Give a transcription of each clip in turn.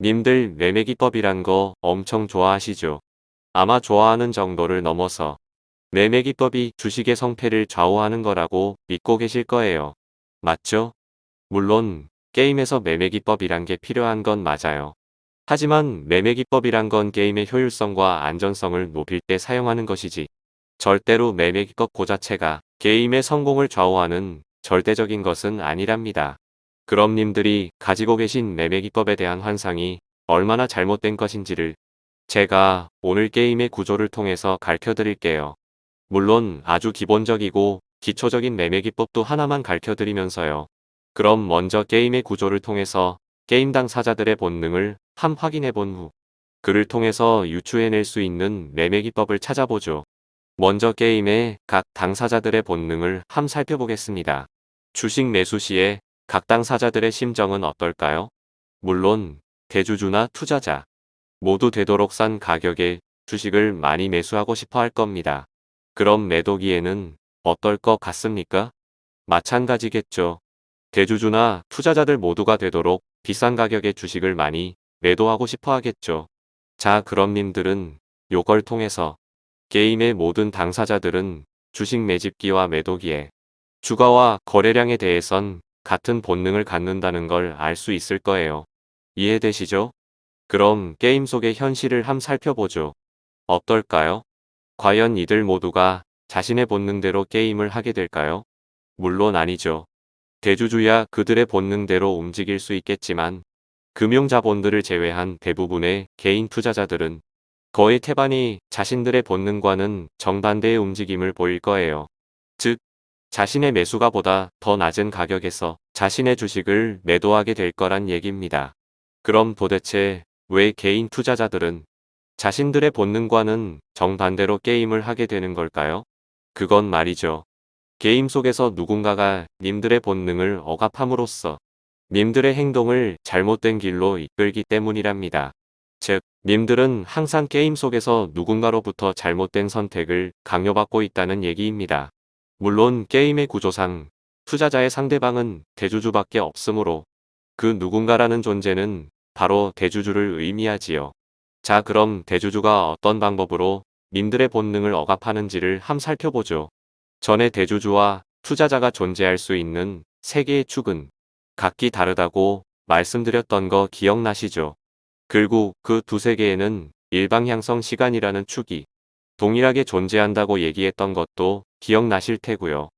님들 매매기법이란 거 엄청 좋아하시죠? 아마 좋아하는 정도를 넘어서 매매기법이 주식의 성패를 좌우하는 거라고 믿고 계실 거예요. 맞죠? 물론 게임에서 매매기법이란 게 필요한 건 맞아요. 하지만 매매기법이란 건 게임의 효율성과 안전성을 높일 때 사용하는 것이지 절대로 매매기법 그 자체가 게임의 성공을 좌우하는 절대적인 것은 아니랍니다. 그럼 님들이 가지고 계신 매매기법에 대한 환상이 얼마나 잘못된 것인지를 제가 오늘 게임의 구조를 통해서 가르쳐 드릴게요. 물론 아주 기본적이고 기초적인 매매기법도 하나만 가르쳐 드리면서요. 그럼 먼저 게임의 구조를 통해서 게임 당사자들의 본능을 함 확인해 본 후 그를 통해서 유추해낼 수 있는 매매기법을 찾아보죠. 먼저 게임의 각 당사자들의 본능을 함 살펴보겠습니다. 주식 매수 시에 각 당사자들의 심정은 어떨까요? 물론 대주주나 투자자 모두 되도록 싼 가격에 주식을 많이 매수하고 싶어 할 겁니다. 그럼 매도기에는 어떨 것 같습니까? 마찬가지겠죠. 대주주나 투자자들 모두가 되도록 비싼 가격에 주식을 많이 매도하고 싶어 하겠죠. 자 그럼 님들은 요걸 통해서 게임의 모든 당사자들은 주식 매집기와 매도기에 주가와 거래량에 대해선 같은 본능을 갖는다는 걸 알 수 있을 거예요. 이해되시죠? 그럼 게임 속의 현실을 함 살펴보죠. 어떨까요? 과연 이들 모두가 자신의 본능대로 게임을 하게 될까요? 물론 아니죠. 대주주야 그들의 본능대로 움직일 수 있겠지만 금융자본들을 제외한 대부분의 개인 투자자들은 거의 태반이 자신들의 본능과는 정반대의 움직임을 보일 거예요. 즉, 자신의 매수가보다 더 낮은 가격에서 자신의 주식을 매도하게 될 거란 얘기입니다. 그럼 도대체 왜 개인 투자자들은 자신들의 본능과는 정반대로 게임을 하게 되는 걸까요? 그건 말이죠. 게임 속에서 누군가가 님들의 본능을 억압함으로써 님들의 행동을 잘못된 길로 이끌기 때문이랍니다. 즉, 님들은 항상 게임 속에서 누군가로부터 잘못된 선택을 강요받고 있다는 얘기입니다. 물론 게임의 구조상 투자자의 상대방은 대주주밖에 없으므로 그 누군가라는 존재는 바로 대주주를 의미하지요. 자 그럼 대주주가 어떤 방법으로 님들의 본능을 억압하는지를 함 살펴보죠. 전에 대주주와 투자자가 존재할 수 있는 세 개의 축은 각기 다르다고 말씀드렸던 거 기억나시죠? 결국 그 두세 개에는 일방향성 시간이라는 축이 동일하게 존재한다고 얘기했던 것도 기억나실 테고요.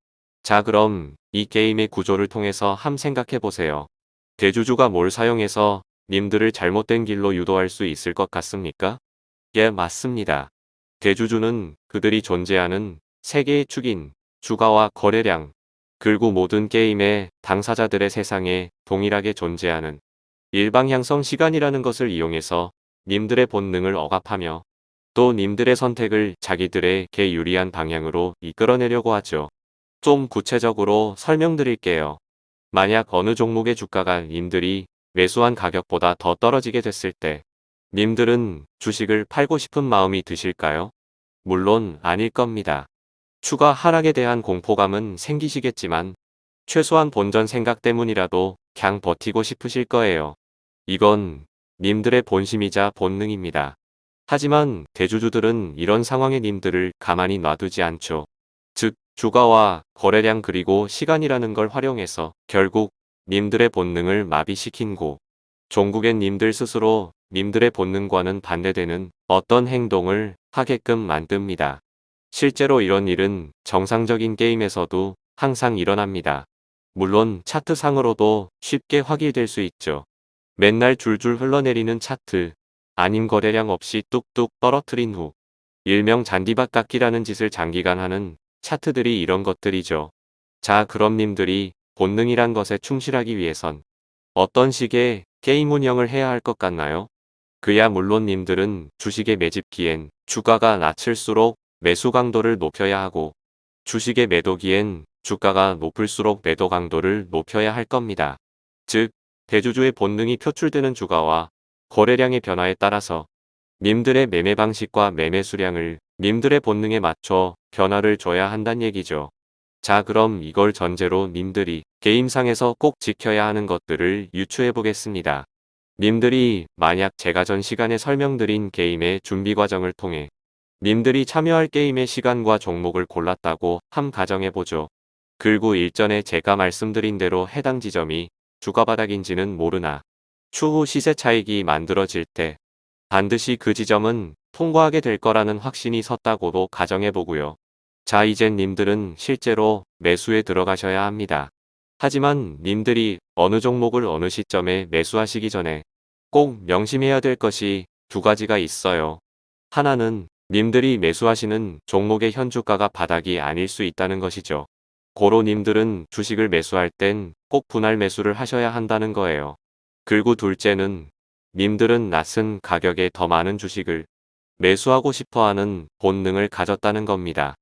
자 그럼 이 게임의 구조를 통해서 함 생각해보세요. 대주주가 뭘 사용해서 님들을 잘못된 길로 유도할 수 있을 것 같습니까? 예 맞습니다. 대주주는 그들이 존재하는 세계의 축인 주가와 거래량, 그리고 모든 게임의 당사자들의 세상에 동일하게 존재하는 일방향성 시간이라는 것을 이용해서 님들의 본능을 억압하며 또 님들의 선택을 자기들에게 유리한 방향으로 이끌어내려고 하죠. 좀 구체적으로 설명드릴게요. 만약 어느 종목의 주가가 님들이 매수한 가격보다 더 떨어지게 됐을 때 님들은 주식을 팔고 싶은 마음이 드실까요? 물론 아닐 겁니다. 추가 하락에 대한 공포감은 생기시겠지만 최소한 본전 생각 때문이라도 그냥 버티고 싶으실 거예요. 이건 님들의 본심이자 본능입니다. 하지만 대주주들은 이런 상황에 님들을 가만히 놔두지 않죠. 즉 주가와 거래량 그리고 시간이라는 걸 활용해서 결국 님들의 본능을 마비시킨 고 종국엔 님들 스스로 님들의 본능과는 반대되는 어떤 행동을 하게끔 만듭니다. 실제로 이런 일은 정상적인 게임에서도 항상 일어납니다. 물론 차트상으로도 쉽게 확인될 수 있죠. 맨날 줄줄 흘러내리는 차트, 아님 거래량 없이 뚝뚝 떨어뜨린 후 일명 잔디밭 깎기라는 짓을 장기간 하는 차트들이 이런 것들이죠. 자 그럼 님들이 본능이란 것에 충실하기 위해선 어떤 식의 게임 운영을 해야 할 것 같나요? 그야 물론 님들은 주식의 매집기엔 주가가 낮을수록 매수 강도를 높여야 하고 주식의 매도기엔 주가가 높을수록 매도 강도를 높여야 할 겁니다. 즉 대주주의 본능이 표출되는 주가와 거래량의 변화에 따라서 님들의 매매 방식과 매매 수량을 님들의 본능에 맞춰 변화를 줘야 한단 얘기죠. 자 그럼 이걸 전제로 님들이 게임상에서 꼭 지켜야 하는 것들을 유추해 보겠습니다. 님들이 만약 제가 전 시간에 설명드린 게임의 준비 과정을 통해 님들이 참여할 게임의 시간과 종목을 골랐다고 함 가정해보죠. 글구 일전에 제가 말씀드린 대로 해당 지점이 주가바닥인지는 모르나 추후 시세 차익이 만들어질 때 반드시 그 지점은 통과하게 될 거라는 확신이 섰다고도 가정해보고요. 자 이젠 님들은 실제로 매수에 들어가셔야 합니다. 하지만 님들이 어느 종목을 어느 시점에 매수하시기 전에 꼭 명심해야 될 것이 두 가지가 있어요. 하나는 님들이 매수하시는 종목의 현주가가 바닥이 아닐 수 있다는 것이죠. 고로 님들은 주식을 매수할 땐 꼭 분할 매수를 하셔야 한다는 거예요. 그리고 둘째는 님들은 낮은 가격에 더 많은 주식을 매수하고 싶어하는 본능을 가졌다는 겁니다.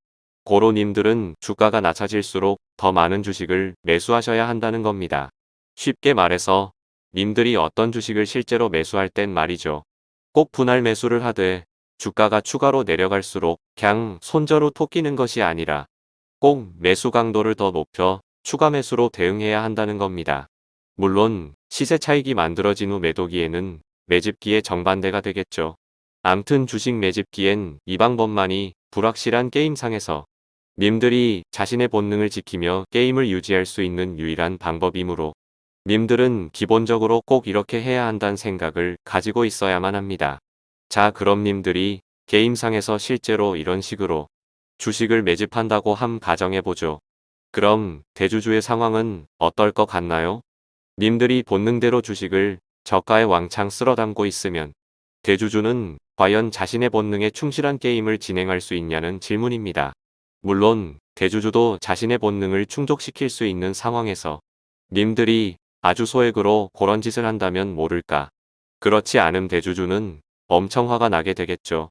고로 님들은 주가가 낮아질수록 더 많은 주식을 매수하셔야 한다는 겁니다. 쉽게 말해서 님들이 어떤 주식을 실제로 매수할 땐 말이죠. 꼭 분할 매수를 하되 주가가 추가로 내려갈수록 그냥 손저로 토끼는 것이 아니라 꼭 매수 강도를 더 높여 추가 매수로 대응해야 한다는 겁니다. 물론 시세 차익이 만들어진 후 매도기에는 매집기에 정반대가 되겠죠. 암튼 주식 매집기엔 이 방법만이 불확실한 게임상에서 님들이 자신의 본능을 지키며 게임을 유지할 수 있는 유일한 방법이므로 님들은 기본적으로 꼭 이렇게 해야 한다는 생각을 가지고 있어야만 합니다. 자 그럼 님들이 게임상에서 실제로 이런 식으로 주식을 매집한다고 함 가정해보죠. 그럼 대주주의 상황은 어떨 것 같나요? 님들이 본능대로 주식을 저가에 왕창 쓸어담고 있으면 대주주는 과연 자신의 본능에 충실한 게임을 진행할 수 있냐는 질문입니다. 물론 대주주도 자신의 본능을 충족시킬 수 있는 상황에서 님들이 아주 소액으로 그런 짓을 한다면 모를까. 그렇지 않음 대주주는 엄청 화가 나게 되겠죠.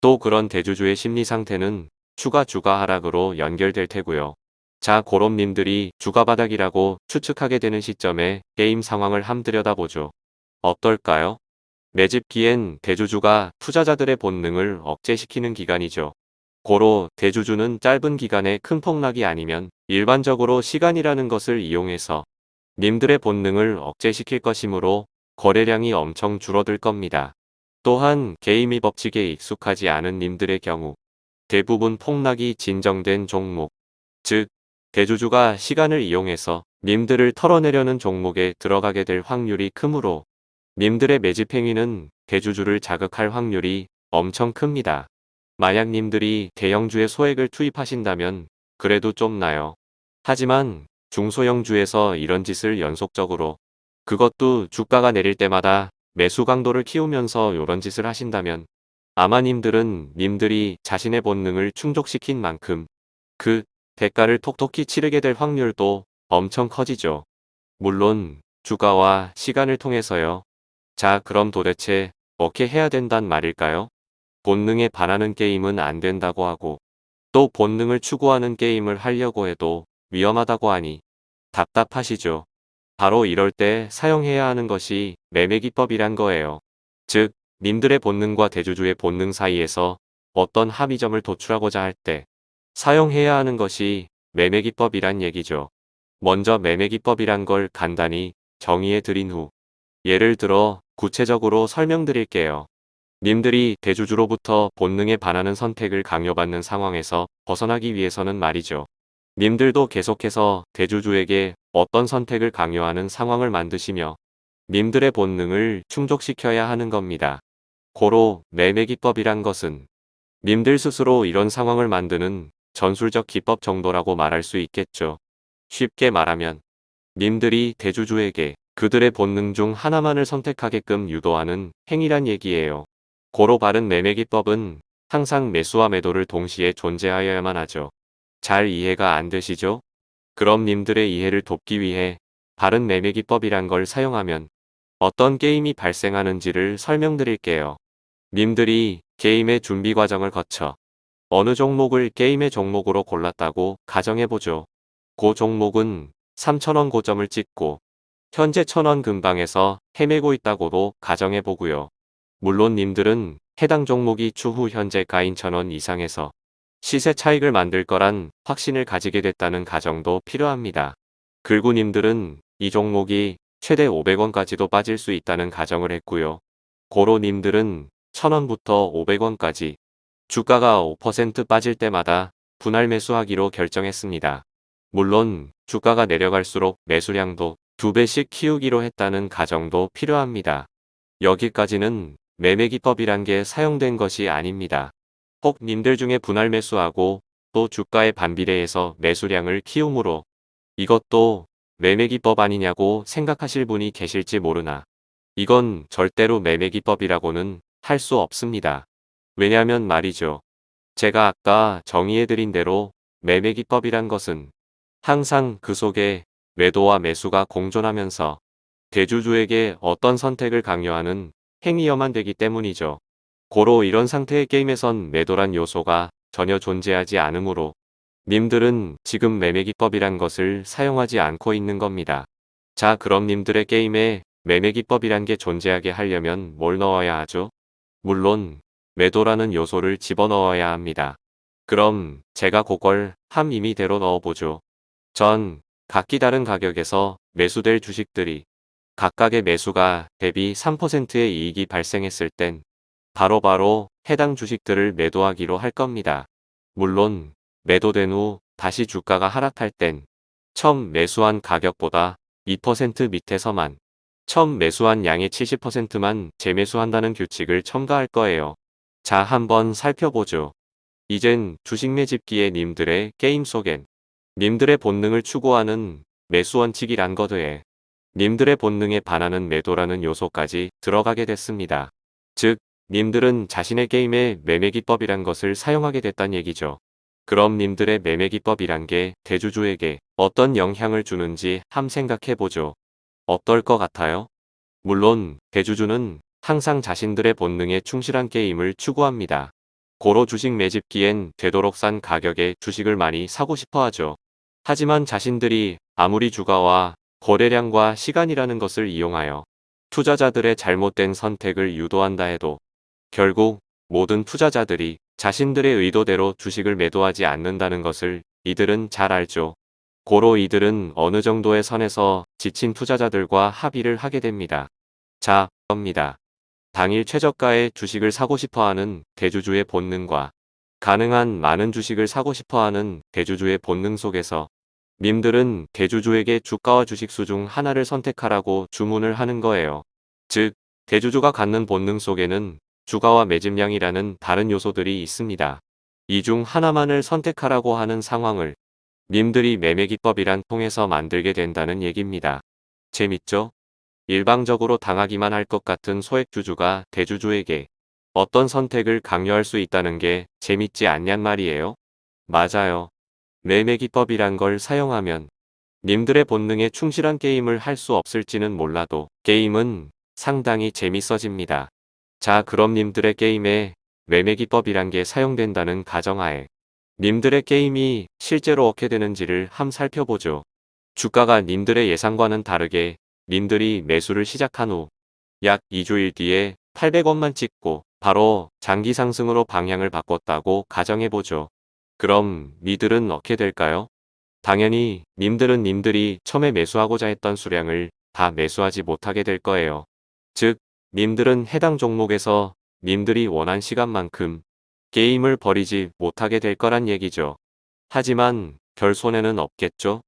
또 그런 대주주의 심리 상태는 추가 주가 하락으로 연결될 테고요. 자 고롬님들이 주가바닥이라고 추측하게 되는 시점에 게임 상황을 함 들여다보죠. 어떨까요? 매집기엔 대주주가 투자자들의 본능을 억제시키는 기간이죠. 고로 대주주는 짧은 기간에 큰 폭락이 아니면 일반적으로 시간이라는 것을 이용해서 님들의 본능을 억제시킬 것이므로 거래량이 엄청 줄어들 겁니다. 또한 게임이 법칙에 익숙하지 않은 님들의 경우 대부분 폭락이 진정된 종목, 즉 대주주가 시간을 이용해서 님들을 털어내려는 종목에 들어가게 될 확률이 크므로 님들의 매집 행위는 대주주를 자극할 확률이 엄청 큽니다. 만약 님들이 대형주에 소액을 투입하신다면 그래도 좀 나요. 하지만 중소형주에서 이런 짓을 연속적으로 그것도 주가가 내릴 때마다 매수 강도를 키우면서 이런 짓을 하신다면 아마 님들은 님들이 자신의 본능을 충족시킨 만큼 그 대가를 톡톡히 치르게 될 확률도 엄청 커지죠. 물론 주가와 시간을 통해서요. 자 그럼 도대체 어떻게 해야 된단 말일까요? 본능에 반하는 게임은 안 된다고 하고 또 본능을 추구하는 게임을 하려고 해도 위험하다고 하니 답답하시죠. 바로 이럴 때 사용해야 하는 것이 매매기법이란 거예요. 즉 님들의 본능과 대주주의 본능 사이에서 어떤 합의점을 도출하고자 할 때 사용해야 하는 것이 매매기법이란 얘기죠. 먼저 매매기법이란 걸 간단히 정의해 드린 후 예를 들어 구체적으로 설명드릴게요. 님들이 대주주로부터 본능에 반하는 선택을 강요받는 상황에서 벗어나기 위해서는 말이죠. 님들도 계속해서 대주주에게 어떤 선택을 강요하는 상황을 만드시며 님들의 본능을 충족시켜야 하는 겁니다. 고로 매매기법이란 것은 님들 스스로 이런 상황을 만드는 전술적 기법 정도라고 말할 수 있겠죠. 쉽게 말하면 님들이 대주주에게 그들의 본능 중 하나만을 선택하게끔 유도하는 행위란 얘기예요. 고로 바른 매매 기법은 항상 매수와 매도를 동시에 존재하여야만 하죠. 잘 이해가 안 되시죠? 그럼 님들의 이해를 돕기 위해 바른 매매 기법이란 걸 사용하면 어떤 게임이 발생하는지를 설명드릴게요. 님들이 게임의 준비 과정을 거쳐 어느 종목을 게임의 종목으로 골랐다고 가정해보죠. 고 종목은 3천원 고점을 찍고 현재 천원 근방에서 헤매고 있다고도 가정해보고요. 물론 님들은 해당 종목이 추후 현재 가인 천원 이상에서 시세 차익을 만들 거란 확신을 가지게 됐다는 가정도 필요합니다. 글구님들은 이 종목이 최대 500원까지도 빠질 수 있다는 가정을 했고요. 고로님들은 1000원부터 500원까지 주가가 5% 빠질 때마다 분할 매수하기로 결정했습니다. 물론 주가가 내려갈수록 매수량도 2배씩 키우기로 했다는 가정도 필요합니다. 여기까지는 매매기법이란 게 사용된 것이 아닙니다. 혹 님들 중에 분할 매수하고 또 주가에 반비례해서 매수량을 키우므로 이것도 매매기법 아니냐고 생각하실 분이 계실지 모르나 이건 절대로 매매기법이라고는 할 수 없습니다. 왜냐면 말이죠. 제가 아까 정의해드린 대로 매매기법이란 것은 항상 그 속에 매도와 매수가 공존하면서 대주주에게 어떤 선택을 강요하는 행위여만 되기 때문이죠. 고로 이런 상태의 게임에선 매도란 요소가 전혀 존재하지 않으므로 님들은 지금 매매기법이란 것을 사용하지 않고 있는 겁니다. 자 그럼 님들의 게임에 매매기법이란 게 존재하게 하려면 뭘 넣어야 하죠? 물론 매도라는 요소를 집어넣어야 합니다. 그럼 제가 그걸 함 임의대로 넣어보죠. 전 각기 다른 가격에서 매수될 주식들이 각각의 매수가 대비 3%의 이익이 발생했을 땐 바로 바로 해당 주식들을 매도하기로 할 겁니다. 물론 매도된 후 다시 주가가 하락할 땐 처음 매수한 가격보다 2% 밑에서만 처음 매수한 양의 70%만 재매수한다는 규칙을 첨가할 거예요. 자 한번 살펴보죠. 이젠 주식 매집기의 님들의 게임 속엔 님들의 본능을 추구하는 매수 원칙이란 거드에 님들의 본능에 반하는 매도라는 요소까지 들어가게 됐습니다. 즉, 님들은 자신의 게임에 매매기법이란 것을 사용하게 됐단 얘기죠. 그럼 님들의 매매기법이란 게 대주주에게 어떤 영향을 주는지 함 생각해보죠. 어떨 것 같아요? 물론 대주주는 항상 자신들의 본능에 충실한 게임을 추구합니다. 고로 주식 매집기엔 되도록 싼 가격에 주식을 많이 사고 싶어 하죠. 하지만 자신들이 아무리 주가와 거래량과 시간이라는 것을 이용하여 투자자들의 잘못된 선택을 유도한다 해도 결국 모든 투자자들이 자신들의 의도대로 주식을 매도하지 않는다는 것을 이들은 잘 알죠. 고로 이들은 어느 정도의 선에서 지친 투자자들과 합의를 하게 됩니다. 자, 겁니다. 당일 최저가의 주식을 사고 싶어하는 대주주의 본능과 가능한 많은 주식을 사고 싶어하는 대주주의 본능 속에서 님들은 대주주에게 주가와 주식수 중 하나를 선택하라고 주문을 하는 거예요. 즉, 대주주가 갖는 본능 속에는 주가와 매집량이라는 다른 요소들이 있습니다. 이 중 하나만을 선택하라고 하는 상황을 님들이 매매기법이란 통해서 만들게 된다는 얘기입니다. 재밌죠? 일방적으로 당하기만 할 것 같은 소액주주가 대주주에게 어떤 선택을 강요할 수 있다는 게 재밌지 않냔 말이에요. 맞아요. 매매기법이란 걸 사용하면 님들의 본능에 충실한 게임을 할 수 없을지는 몰라도 게임은 상당히 재밌어집니다. 자 그럼 님들의 게임에 매매기법이란 게 사용된다는 가정하에 님들의 게임이 실제로 어떻게 되는지를 함 살펴보죠. 주가가 님들의 예상과는 다르게 님들이 매수를 시작한 후 약 2주일 뒤에 800원만 찍고 바로 장기 상승으로 방향을 바꿨다고 가정해보죠. 그럼 니들은 어떻게 될까요? 당연히 님들은 님들이 처음에 매수하고자 했던 수량을 다 매수하지 못하게 될 거예요. 즉, 님들은 해당 종목에서 님들이 원한 시간만큼 게임을 버리지 못하게 될 거란 얘기죠. 하지만 별 손해는 없겠죠?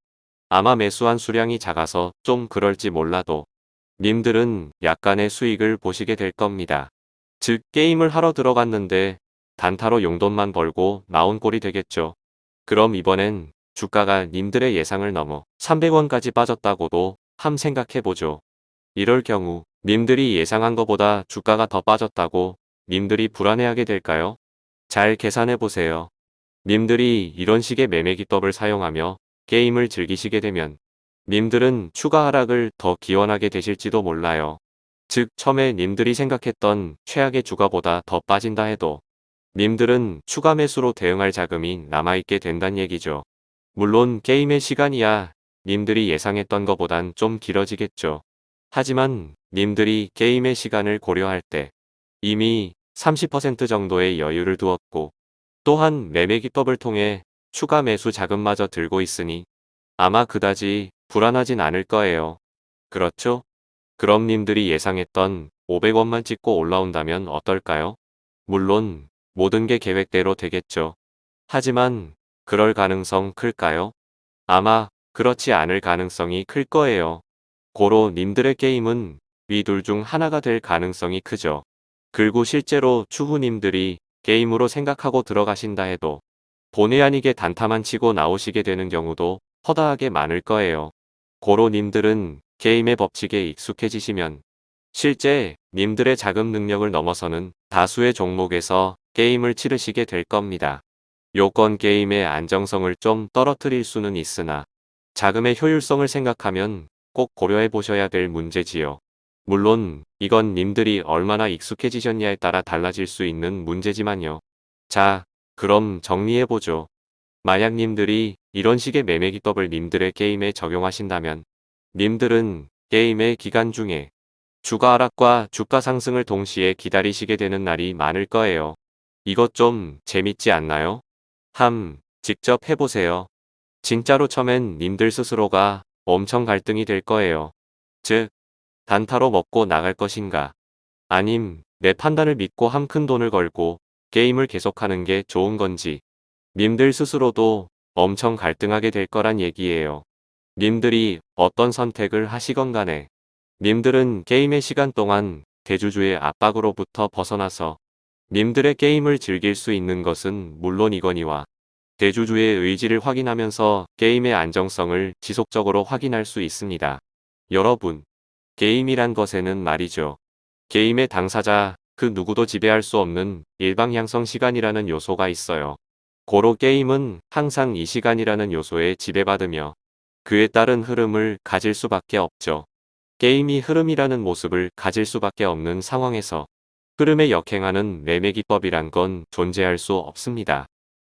아마 매수한 수량이 작아서 좀 그럴지 몰라도 님들은 약간의 수익을 보시게 될 겁니다. 즉 게임을 하러 들어갔는데 단타로 용돈만 벌고 나온 꼴이 되겠죠. 그럼 이번엔 주가가 님들의 예상을 넘어 300원까지 빠졌다고도 함 생각해보죠. 이럴 경우 님들이 예상한 것보다 주가가 더 빠졌다고 님들이 불안해하게 될까요? 잘 계산해보세요. 님들이 이런 식의 매매기법을 사용하며 게임을 즐기시게 되면 님들은 추가 하락을 더 기원하게 되실지도 몰라요. 즉 처음에 님들이 생각했던 최악의 주가보다 더 빠진다 해도 님들은 추가 매수로 대응할 자금이 남아있게 된단 얘기죠. 물론 게임의 시간이야 님들이 예상했던 것보단 좀 길어지겠죠. 하지만 님들이 게임의 시간을 고려할 때 이미 30% 정도의 여유를 두었고 또한 매매기법을 통해 추가 매수 자금마저 들고 있으니 아마 그다지 불안하진 않을 거예요. 그렇죠? 그럼 님들이 예상했던 500원만 찍고 올라온다면 어떨까요? 물론 모든 게 계획대로 되겠죠. 하지만 그럴 가능성 클까요? 아마 그렇지 않을 가능성이 클 거예요. 고로 님들의 게임은 위 둘 중 하나가 될 가능성이 크죠. 그리고 실제로 추후님들이 게임으로 생각하고 들어가신다 해도 본의 아니게 단타만 치고 나오시게 되는 경우도 허다하게 많을 거예요. 고로 님들은 게임의 법칙에 익숙해지시면 실제 님들의 자금 능력을 넘어서는 다수의 종목에서 게임을 치르시게 될 겁니다. 요건 게임의 안정성을 좀 떨어뜨릴 수는 있으나 자금의 효율성을 생각하면 꼭 고려해 보셔야 될 문제지요. 물론 이건 님들이 얼마나 익숙해지셨냐에 따라 달라질 수 있는 문제지만요. 자, 그럼 정리해보죠. 만약 님들이 이런 식의 매매 기법을 님들의 게임에 적용하신다면 님들은 게임의 기간 중에 주가 하락과 주가 상승을 동시에 기다리시게 되는 날이 많을 거예요. 이것 좀 재밌지 않나요? 함, 직접 해보세요. 진짜로 처음엔 님들 스스로가 엄청 갈등이 될 거예요. 즉, 단타로 먹고 나갈 것인가. 아님, 내 판단을 믿고 한 큰 돈을 걸고 게임을 계속하는 게 좋은 건지. 님들 스스로도 엄청 갈등하게 될 거란 얘기예요. 님들이 어떤 선택을 하시건 간에 님들은 게임의 시간 동안 대주주의 압박으로부터 벗어나서 님들의 게임을 즐길 수 있는 것은 물론이거니와 대주주의 의지를 확인하면서 게임의 안정성을 지속적으로 확인할 수 있습니다. 여러분, 게임이란 것에는 말이죠. 게임의 당사자 그 누구도 지배할 수 없는 일방향성 시간이라는 요소가 있어요. 고로 게임은 항상 이 시간이라는 요소에 지배받으며 그에 따른 흐름을 가질 수밖에 없죠. 게임이 흐름이라는 모습을 가질 수밖에 없는 상황에서 흐름에 역행하는 매매기법이란 건 존재할 수 없습니다.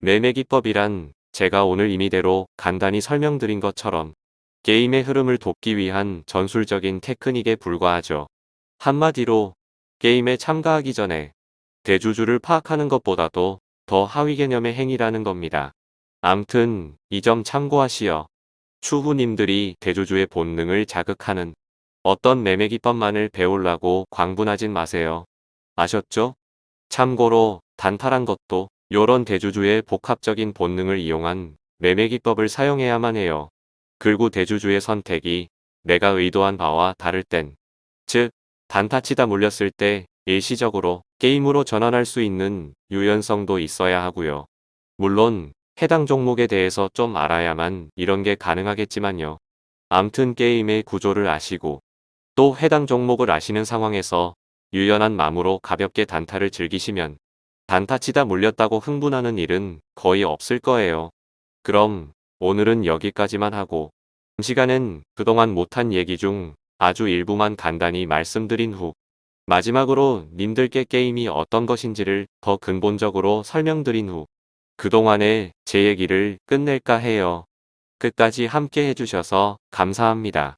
매매기법이란 제가 오늘 임의대로 간단히 설명드린 것처럼 게임의 흐름을 돕기 위한 전술적인 테크닉에 불과하죠. 한마디로 게임에 참가하기 전에 대주주를 파악하는 것보다도 더 하위 개념의 행위라는 겁니다. 암튼 이 점 참고하시어 추후님들이 대주주의 본능을 자극하는 어떤 매매 기법만을 배우려고 광분하진 마세요. 아셨죠? 참고로 단타란 것도 요런 대주주의 복합적인 본능을 이용한 매매 기법을 사용해야만 해요. 그리고 대주주의 선택이 내가 의도한 바와 다를 땐, 즉 단타치다 물렸을 때 일시적으로 게임으로 전환할 수 있는 유연성도 있어야 하고요. 물론 해당 종목에 대해서 좀 알아야만 이런 게 가능하겠지만요. 암튼 게임의 구조를 아시고 또 해당 종목을 아시는 상황에서 유연한 마음으로 가볍게 단타를 즐기시면 단타치다 물렸다고 흥분하는 일은 거의 없을 거예요. 그럼 오늘은 여기까지만 하고 시간엔 그동안 못한 얘기 중 아주 일부만 간단히 말씀드린 후 마지막으로 님들께 게임이 어떤 것인지를 더 근본적으로 설명드린 후 그동안의 제 얘기를 끝낼까 해요. 끝까지 함께 해주셔서 감사합니다.